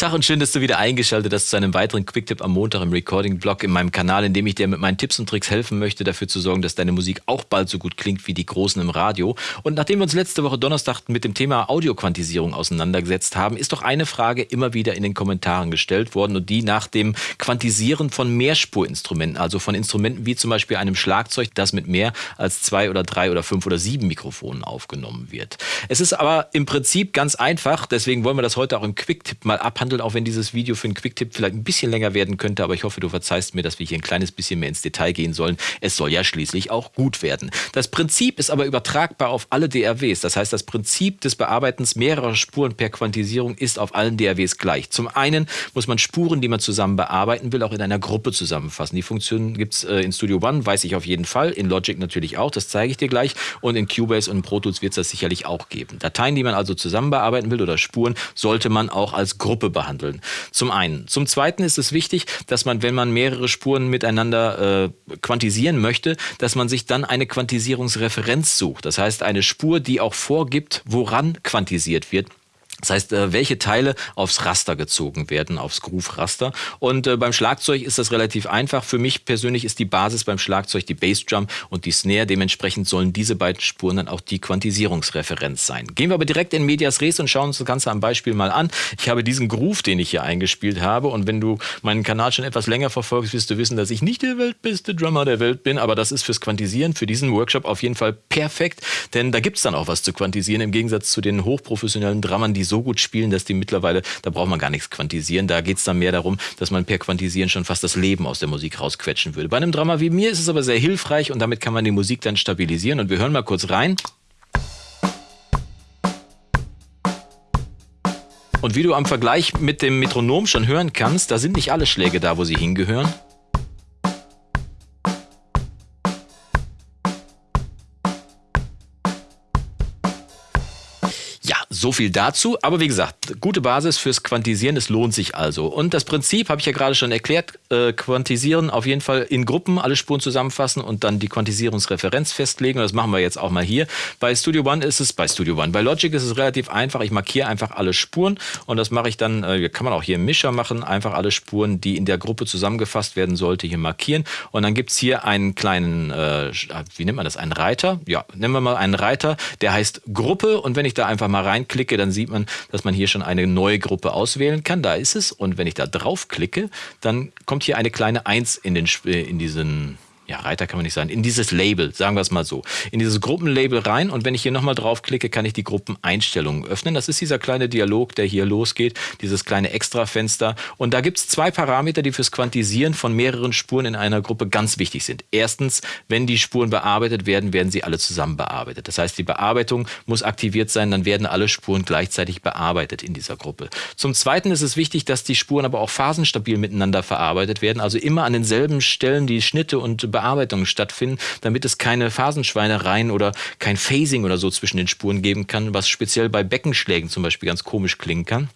Tag und schön, dass du wieder eingeschaltet hast zu einem weiteren Quicktip am Montag im Recording-Blog in meinem Kanal, in dem ich dir mit meinen Tipps und Tricks helfen möchte, dafür zu sorgen, dass deine Musik auch bald so gut klingt wie die Großen im Radio. Und nachdem wir uns letzte Woche Donnerstag mit dem Thema Audioquantisierung auseinandergesetzt haben, ist doch eine Frage immer wieder in den Kommentaren gestellt worden und die nach dem Quantisieren von Mehrspurinstrumenten, also von Instrumenten wie zum Beispiel einem Schlagzeug, das mit mehr als zwei oder drei oder fünf oder sieben Mikrofonen aufgenommen wird. Es ist aber im Prinzip ganz einfach, deswegen wollen wir das heute auch im Quicktip mal abhandeln abhandeln, auch wenn dieses Video für einen Quicktip vielleicht ein bisschen länger werden könnte. Aber ich hoffe, du verzeihst mir, dass wir hier ein kleines bisschen mehr ins Detail gehen sollen. Es soll ja schließlich auch gut werden. Das Prinzip ist aber übertragbar auf alle DRWs. Das heißt, das Prinzip des Bearbeitens mehrerer Spuren per Quantisierung ist auf allen DRWs gleich. Zum einen muss man Spuren, die man zusammen bearbeiten will, auch in einer Gruppe zusammenfassen. Die Funktion gibt es äh, in Studio One, weiß ich auf jeden Fall. In Logic natürlich auch, das zeige ich dir gleich. Und in Cubase und Pro Tools wird es das sicherlich auch geben. Dateien, die man also zusammen bearbeiten will oder Spuren, sollte man auch als Gruppe behandeln. Zum einen. Zum zweiten ist es wichtig, dass man, wenn man mehrere Spuren miteinander äh, quantisieren möchte, dass man sich dann eine Quantisierungsreferenz sucht. Das heißt, eine Spur, die auch vorgibt, woran quantisiert wird. Das heißt, äh, welche Teile aufs Raster gezogen werden, aufs Groove-Raster. Und äh, beim Schlagzeug ist das relativ einfach. Für mich persönlich ist die Basis beim Schlagzeug die Bassdrum und die Snare. Dementsprechend sollen diese beiden Spuren dann auch die Quantisierungsreferenz sein. Gehen wir aber direkt in Medias Res und schauen uns das Ganze am Beispiel mal an. Ich habe diesen Groove, den ich hier eingespielt habe. Und wenn du meinen Kanal schon etwas länger verfolgst, wirst du wissen, dass ich nicht der weltbeste Drummer der Welt bin. Aber das ist fürs Quantisieren, für diesen Workshop auf jeden Fall perfekt. Denn da gibt es dann auch was zu quantisieren, im Gegensatz zu den hochprofessionellen Drummern, die so gut spielen, dass die mittlerweile, da braucht man gar nichts quantisieren. Da geht es dann mehr darum, dass man per Quantisieren schon fast das Leben aus der Musik rausquetschen würde. Bei einem Drama wie mir ist es aber sehr hilfreich und damit kann man die Musik dann stabilisieren. Und wir hören mal kurz rein. Und wie du am Vergleich mit dem Metronom schon hören kannst, da sind nicht alle Schläge da, wo sie hingehören. So viel dazu. Aber wie gesagt, gute Basis fürs Quantisieren, es lohnt sich also. Und das Prinzip habe ich ja gerade schon erklärt. Äh, quantisieren auf jeden Fall in Gruppen, alle Spuren zusammenfassen und dann die Quantisierungsreferenz festlegen. Und das machen wir jetzt auch mal hier. Bei Studio One ist es, bei Studio One, bei Logic ist es relativ einfach. Ich markiere einfach alle Spuren und das mache ich dann, äh, kann man auch hier im Mischer machen, einfach alle Spuren, die in der Gruppe zusammengefasst werden sollte, hier markieren. Und dann gibt es hier einen kleinen, äh, wie nennt man das, einen Reiter? Ja, nennen wir mal einen Reiter, der heißt Gruppe. Und wenn ich da einfach mal rein klicke, dann sieht man, dass man hier schon eine neue Gruppe auswählen kann. Da ist es. Und wenn ich da drauf klicke, dann kommt hier eine kleine 1 in, den, äh, in diesen ja, Reiter kann man nicht sagen, in dieses Label, sagen wir es mal so, in dieses Gruppenlabel rein und wenn ich hier nochmal draufklicke, kann ich die Gruppeneinstellungen öffnen. Das ist dieser kleine Dialog, der hier losgeht, dieses kleine Extrafenster und da gibt es zwei Parameter, die fürs Quantisieren von mehreren Spuren in einer Gruppe ganz wichtig sind. Erstens, wenn die Spuren bearbeitet werden, werden sie alle zusammen bearbeitet. Das heißt, die Bearbeitung muss aktiviert sein, dann werden alle Spuren gleichzeitig bearbeitet in dieser Gruppe. Zum Zweiten ist es wichtig, dass die Spuren aber auch phasenstabil miteinander verarbeitet werden, also immer an denselben Stellen die Schnitte und Bearbeitung Bearbeitungen stattfinden, damit es keine Phasenschweinereien oder kein Phasing oder so zwischen den Spuren geben kann, was speziell bei Beckenschlägen zum Beispiel ganz komisch klingen kann.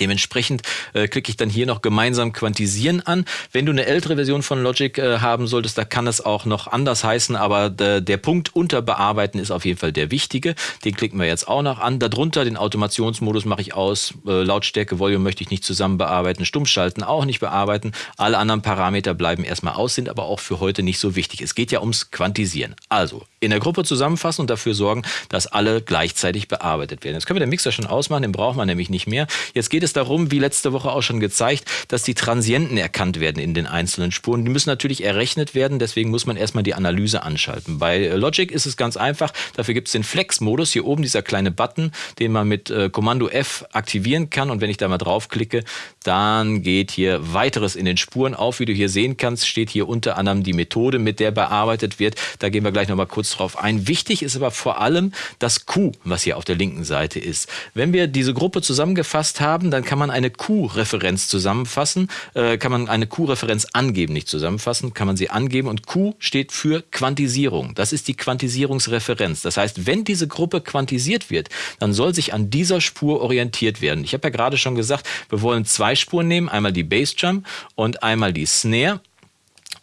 Dementsprechend äh, klicke ich dann hier noch gemeinsam quantisieren an. Wenn du eine ältere Version von Logic äh, haben solltest, da kann es auch noch anders heißen, aber der, der Punkt unter bearbeiten ist auf jeden Fall der wichtige. Den klicken wir jetzt auch noch an. Darunter den Automationsmodus mache ich aus. Äh, Lautstärke, Volume möchte ich nicht zusammen bearbeiten. Stummschalten auch nicht bearbeiten. Alle anderen Parameter bleiben erstmal aus, sind aber auch für heute nicht so wichtig. Es geht ja ums Quantisieren. Also in der Gruppe zusammenfassen und dafür sorgen, dass alle gleichzeitig bearbeitet werden. Jetzt können wir den Mixer schon ausmachen, den braucht man nämlich nicht mehr. Jetzt geht es darum, wie letzte Woche auch schon gezeigt, dass die Transienten erkannt werden in den einzelnen Spuren. Die müssen natürlich errechnet werden, deswegen muss man erstmal die Analyse anschalten. Bei Logic ist es ganz einfach, dafür gibt es den Flex-Modus, hier oben dieser kleine Button, den man mit äh, Kommando F aktivieren kann und wenn ich da mal draufklicke, dann geht hier weiteres in den Spuren auf. Wie du hier sehen kannst, steht hier unter anderem die Methode, mit der bearbeitet wird. Da gehen wir gleich nochmal kurz drauf ein. Wichtig ist aber vor allem das Q, was hier auf der linken Seite ist. Wenn wir diese Gruppe zusammengefasst haben, dann kann man eine Q-Referenz zusammenfassen, äh, kann man eine Q-Referenz angeben, nicht zusammenfassen, kann man sie angeben und Q steht für Quantisierung. Das ist die Quantisierungsreferenz. Das heißt, wenn diese Gruppe quantisiert wird, dann soll sich an dieser Spur orientiert werden. Ich habe ja gerade schon gesagt, wir wollen zwei Spuren nehmen, einmal die Bassdrum und einmal die Snare.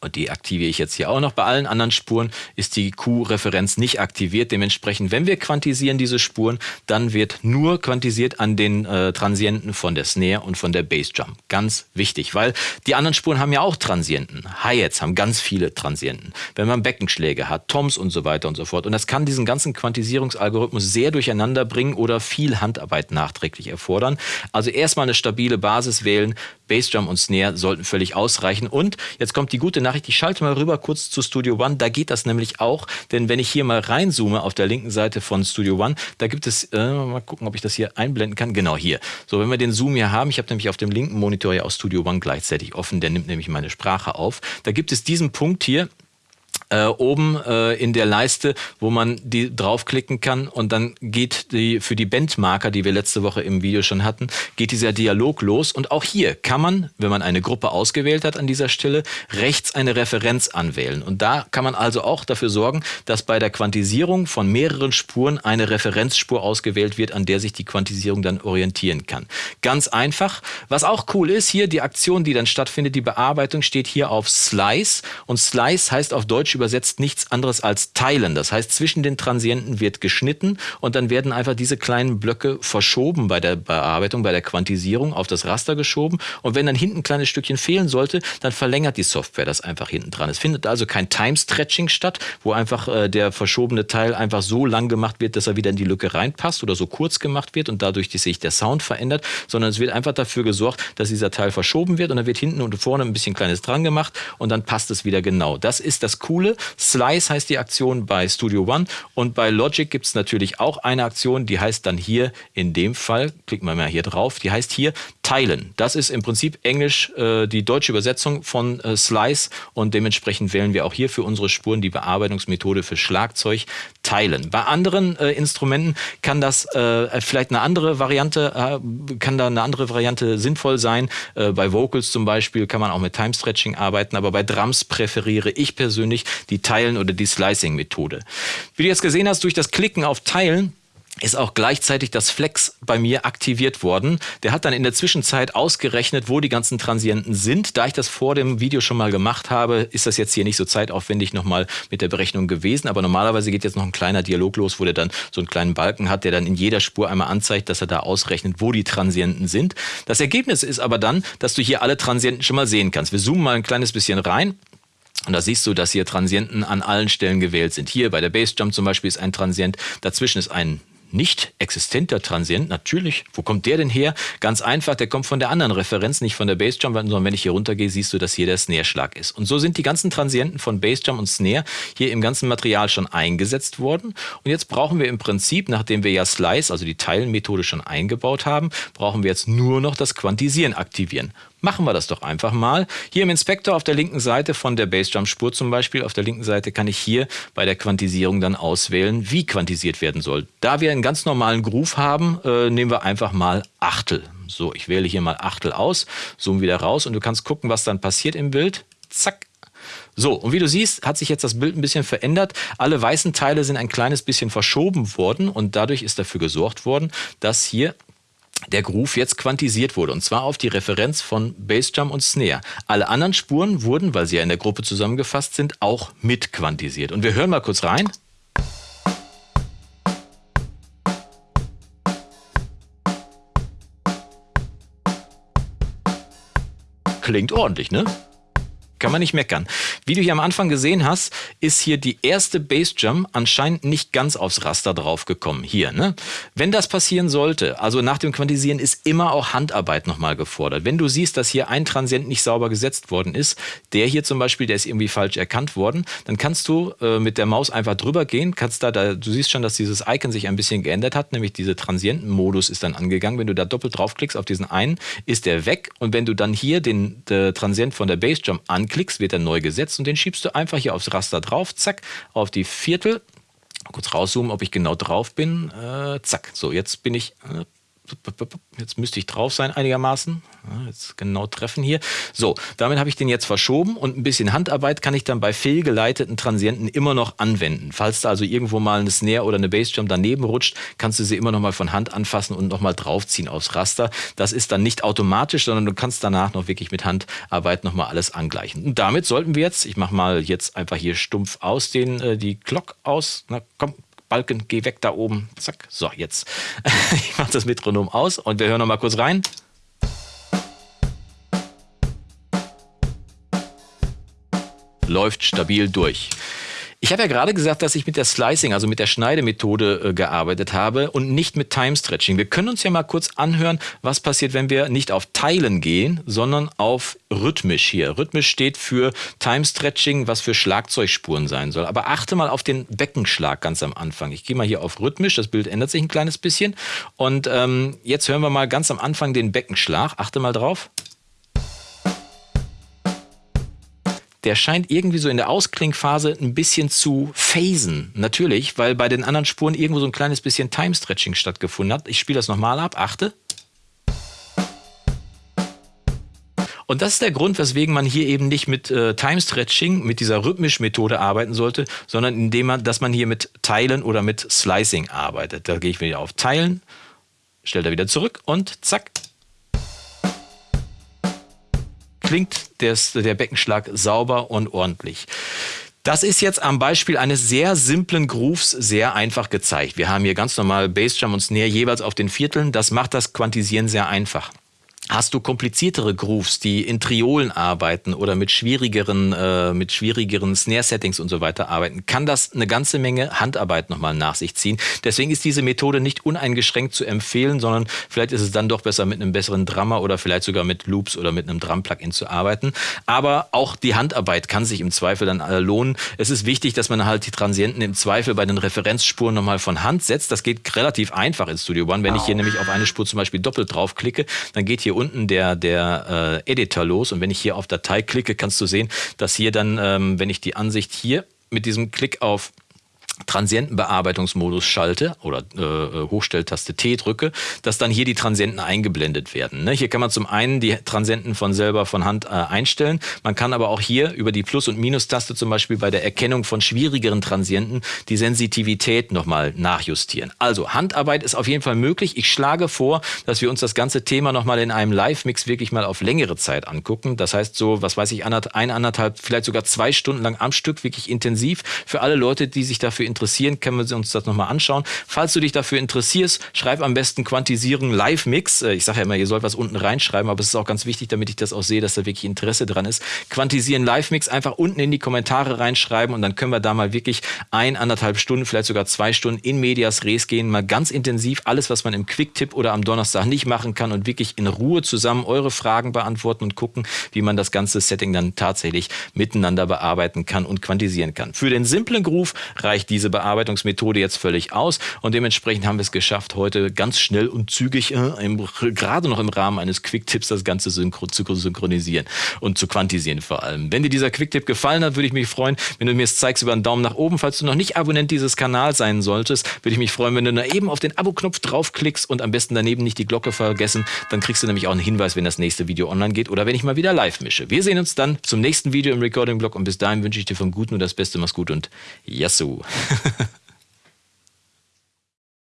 Und die aktiviere ich jetzt hier auch noch. Bei allen anderen Spuren ist die Q-Referenz nicht aktiviert. Dementsprechend, wenn wir quantisieren diese Spuren, dann wird nur quantisiert an den äh, Transienten von der Snare und von der Bassdrum. Ganz wichtig, weil die anderen Spuren haben ja auch Transienten. Hi-Hats haben ganz viele Transienten. Wenn man Beckenschläge hat, Toms und so weiter und so fort. Und das kann diesen ganzen Quantisierungsalgorithmus sehr durcheinander bringen oder viel Handarbeit nachträglich erfordern. Also erstmal eine stabile Basis wählen. Bassdrum und Snare sollten völlig ausreichen. Und jetzt kommt die gute Nachricht, ich schalte mal rüber kurz zu Studio One, da geht das nämlich auch, denn wenn ich hier mal reinzoome auf der linken Seite von Studio One, da gibt es, äh, mal gucken, ob ich das hier einblenden kann, genau hier. So, wenn wir den Zoom hier haben, ich habe nämlich auf dem linken Monitor ja auch Studio One gleichzeitig offen, der nimmt nämlich meine Sprache auf. Da gibt es diesen Punkt hier, äh, oben äh, in der Leiste, wo man die draufklicken kann und dann geht die für die Bandmarker, die wir letzte Woche im Video schon hatten, geht dieser Dialog los und auch hier kann man, wenn man eine Gruppe ausgewählt hat an dieser Stelle, rechts eine Referenz anwählen und da kann man also auch dafür sorgen, dass bei der Quantisierung von mehreren Spuren eine Referenzspur ausgewählt wird, an der sich die Quantisierung dann orientieren kann. Ganz einfach. Was auch cool ist, hier die Aktion, die dann stattfindet, die Bearbeitung steht hier auf Slice und Slice heißt auf Deutsch übersetzt nichts anderes als teilen. Das heißt, zwischen den Transienten wird geschnitten und dann werden einfach diese kleinen Blöcke verschoben bei der Bearbeitung, bei der Quantisierung auf das Raster geschoben. Und wenn dann hinten ein kleines Stückchen fehlen sollte, dann verlängert die Software das einfach hinten dran. Es findet also kein Time-Stretching statt, wo einfach äh, der verschobene Teil einfach so lang gemacht wird, dass er wieder in die Lücke reinpasst oder so kurz gemacht wird und dadurch sich der Sound verändert, sondern es wird einfach dafür gesorgt, dass dieser Teil verschoben wird und dann wird hinten und vorne ein bisschen kleines dran gemacht und dann passt es wieder genau. Das ist das Coole Slice heißt die Aktion bei Studio One und bei Logic gibt es natürlich auch eine Aktion, die heißt dann hier in dem Fall, klicken wir mal hier drauf, die heißt hier teilen. Das ist im Prinzip Englisch äh, die deutsche Übersetzung von äh, Slice und dementsprechend wählen wir auch hier für unsere Spuren die Bearbeitungsmethode für Schlagzeug teilen. Bei anderen äh, Instrumenten kann das äh, vielleicht eine andere Variante, äh, kann da eine andere Variante sinnvoll sein. Äh, bei Vocals zum Beispiel kann man auch mit Time Stretching arbeiten, aber bei Drums präferiere ich persönlich die Teilen- oder die Slicing-Methode. Wie du jetzt gesehen hast, durch das Klicken auf Teilen ist auch gleichzeitig das Flex bei mir aktiviert worden. Der hat dann in der Zwischenzeit ausgerechnet, wo die ganzen Transienten sind. Da ich das vor dem Video schon mal gemacht habe, ist das jetzt hier nicht so zeitaufwendig nochmal mit der Berechnung gewesen. Aber normalerweise geht jetzt noch ein kleiner Dialog los, wo der dann so einen kleinen Balken hat, der dann in jeder Spur einmal anzeigt, dass er da ausrechnet, wo die Transienten sind. Das Ergebnis ist aber dann, dass du hier alle Transienten schon mal sehen kannst. Wir zoomen mal ein kleines bisschen rein. Und da siehst du, dass hier Transienten an allen Stellen gewählt sind. Hier bei der Bassjump zum Beispiel ist ein Transient, dazwischen ist ein nicht existenter Transient, natürlich. Wo kommt der denn her? Ganz einfach, der kommt von der anderen Referenz, nicht von der Bassdrum, sondern wenn ich hier runtergehe, siehst du, dass hier der Snare-Schlag ist. Und so sind die ganzen Transienten von Bassdrum und Snare hier im ganzen Material schon eingesetzt worden. Und jetzt brauchen wir im Prinzip, nachdem wir ja Slice, also die Teilenmethode schon eingebaut haben, brauchen wir jetzt nur noch das Quantisieren aktivieren. Machen wir das doch einfach mal. Hier im Inspektor auf der linken Seite von der Bassdrum-Spur zum Beispiel, auf der linken Seite kann ich hier bei der Quantisierung dann auswählen, wie quantisiert werden soll. Da wir einen ganz normalen Groove haben, äh, nehmen wir einfach mal Achtel. So, ich wähle hier mal Achtel aus, zoome wieder raus und du kannst gucken, was dann passiert im Bild. Zack, so, und wie du siehst, hat sich jetzt das Bild ein bisschen verändert. Alle weißen Teile sind ein kleines bisschen verschoben worden und dadurch ist dafür gesorgt worden, dass hier der Groove jetzt quantisiert wurde, und zwar auf die Referenz von Bassdrum und Snare. Alle anderen Spuren wurden, weil sie ja in der Gruppe zusammengefasst sind, auch mit quantisiert. Und wir hören mal kurz rein. Klingt ordentlich, ne? Kann man nicht meckern. Wie du hier am Anfang gesehen hast, ist hier die erste Bassdrum anscheinend nicht ganz aufs Raster draufgekommen. Hier, ne? Wenn das passieren sollte, also nach dem Quantisieren ist immer auch Handarbeit nochmal gefordert. Wenn du siehst, dass hier ein Transient nicht sauber gesetzt worden ist, der hier zum Beispiel, der ist irgendwie falsch erkannt worden, dann kannst du äh, mit der Maus einfach drüber gehen, kannst da, da, du siehst schon, dass dieses Icon sich ein bisschen geändert hat, nämlich diese Transientenmodus ist dann angegangen. Wenn du da doppelt draufklickst auf diesen einen, ist der weg und wenn du dann hier den Transient von der Bassdrum anklickst, klickst, wird er neu gesetzt und den schiebst du einfach hier aufs Raster drauf, zack, auf die Viertel. Kurz rauszoomen, ob ich genau drauf bin. Äh, zack, so, jetzt bin ich. Äh, Jetzt müsste ich drauf sein einigermaßen. Jetzt genau treffen hier. So, damit habe ich den jetzt verschoben und ein bisschen Handarbeit kann ich dann bei fehlgeleiteten Transienten immer noch anwenden. Falls da also irgendwo mal eine Snare oder eine Bassdrum daneben rutscht, kannst du sie immer noch mal von Hand anfassen und noch mal draufziehen aufs Raster. Das ist dann nicht automatisch, sondern du kannst danach noch wirklich mit Handarbeit noch mal alles angleichen. Und damit sollten wir jetzt, ich mache mal jetzt einfach hier stumpf aus den äh, die Glock aus. Na komm, Balken, geh weg da oben. Zack. So, jetzt. ich mache das Metronom aus und wir hören noch mal kurz rein. Läuft stabil durch. Ich habe ja gerade gesagt, dass ich mit der Slicing, also mit der Schneidemethode äh, gearbeitet habe und nicht mit Time Stretching. Wir können uns ja mal kurz anhören, was passiert, wenn wir nicht auf Teilen gehen, sondern auf rhythmisch hier. Rhythmisch steht für Time Stretching, was für Schlagzeugspuren sein soll. Aber achte mal auf den Beckenschlag ganz am Anfang. Ich gehe mal hier auf rhythmisch, das Bild ändert sich ein kleines bisschen. Und ähm, jetzt hören wir mal ganz am Anfang den Beckenschlag. Achte mal drauf. Der scheint irgendwie so in der Ausklingphase ein bisschen zu phasen. Natürlich, weil bei den anderen Spuren irgendwo so ein kleines bisschen Time-Stretching stattgefunden hat. Ich spiele das nochmal ab, achte. Und das ist der Grund, weswegen man hier eben nicht mit äh, Time-Stretching, mit dieser Rhythmisch-Methode arbeiten sollte, sondern indem man, dass man hier mit Teilen oder mit Slicing arbeitet. Da gehe ich wieder auf Teilen, stelle da wieder zurück und zack, klingt des, der Beckenschlag sauber und ordentlich. Das ist jetzt am Beispiel eines sehr simplen Grooves sehr einfach gezeigt. Wir haben hier ganz normal Bassdrum und Snare jeweils auf den Vierteln. Das macht das Quantisieren sehr einfach. Hast du kompliziertere Grooves, die in Triolen arbeiten oder mit schwierigeren, äh, mit schwierigeren Snare-Settings und so weiter arbeiten, kann das eine ganze Menge Handarbeit nochmal nach sich ziehen. Deswegen ist diese Methode nicht uneingeschränkt zu empfehlen, sondern vielleicht ist es dann doch besser mit einem besseren Drummer oder vielleicht sogar mit Loops oder mit einem Drum-Plugin zu arbeiten. Aber auch die Handarbeit kann sich im Zweifel dann äh, lohnen. Es ist wichtig, dass man halt die Transienten im Zweifel bei den Referenzspuren nochmal von Hand setzt. Das geht relativ einfach in Studio One. Wenn ich hier nämlich auf eine Spur zum Beispiel doppelt draufklicke, dann geht hier unten der, der äh, Editor los. Und wenn ich hier auf Datei klicke, kannst du sehen, dass hier dann, ähm, wenn ich die Ansicht hier mit diesem Klick auf Transientenbearbeitungsmodus schalte oder äh, äh, Hochstelltaste T drücke, dass dann hier die Transienten eingeblendet werden. Ne? Hier kann man zum einen die Transienten von selber von Hand äh, einstellen. Man kann aber auch hier über die Plus- und Minustaste zum Beispiel bei der Erkennung von schwierigeren Transienten die Sensitivität nochmal nachjustieren. Also Handarbeit ist auf jeden Fall möglich. Ich schlage vor, dass wir uns das ganze Thema nochmal in einem Live-Mix wirklich mal auf längere Zeit angucken. Das heißt so, was weiß ich, ein, anderthalb, vielleicht sogar zwei Stunden lang am Stück, wirklich intensiv. Für alle Leute, die sich dafür interessieren, können wir uns das nochmal anschauen. Falls du dich dafür interessierst, schreib am besten Quantisieren Live-Mix. Äh, ich sage ja immer, ihr sollt was unten reinschreiben, aber es ist auch ganz wichtig, damit ich das auch sehe, dass da wirklich Interesse dran ist. Quantisieren Live-Mix einfach unten in die Kommentare reinschreiben und dann können wir da mal wirklich ein, anderthalb Stunden, vielleicht sogar zwei Stunden in Medias Res gehen, mal ganz intensiv alles, was man im Quick-Tipp oder am Donnerstag nicht machen kann und wirklich in Ruhe zusammen eure Fragen beantworten und gucken, wie man das ganze Setting dann tatsächlich miteinander bearbeiten kann und quantisieren kann. Für den simplen Groove reicht diese Bearbeitungsmethode jetzt völlig aus und dementsprechend haben wir es geschafft, heute ganz schnell und zügig, äh, im, gerade noch im Rahmen eines Quick-Tipps, das Ganze synchro zu synchronisieren und zu quantisieren vor allem. Wenn dir dieser Quick-Tipp gefallen hat, würde ich mich freuen, wenn du mir es zeigst über einen Daumen nach oben. Falls du noch nicht Abonnent dieses Kanals sein solltest, würde ich mich freuen, wenn du da eben auf den Abo-Knopf draufklickst und am besten daneben nicht die Glocke vergessen. Dann kriegst du nämlich auch einen Hinweis, wenn das nächste Video online geht oder wenn ich mal wieder live mische. Wir sehen uns dann zum nächsten Video im Recording-Blog und bis dahin wünsche ich dir vom Guten und das Beste. Mach's gut und Yassou! ハハハ。